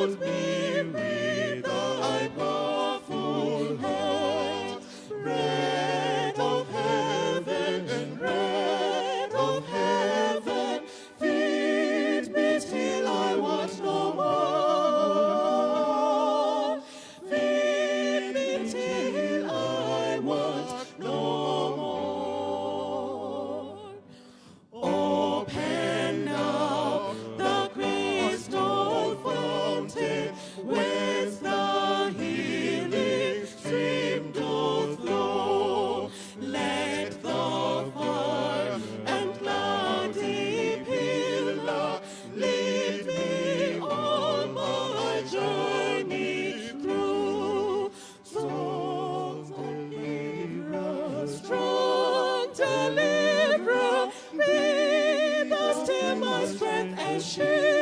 hold me. And shield.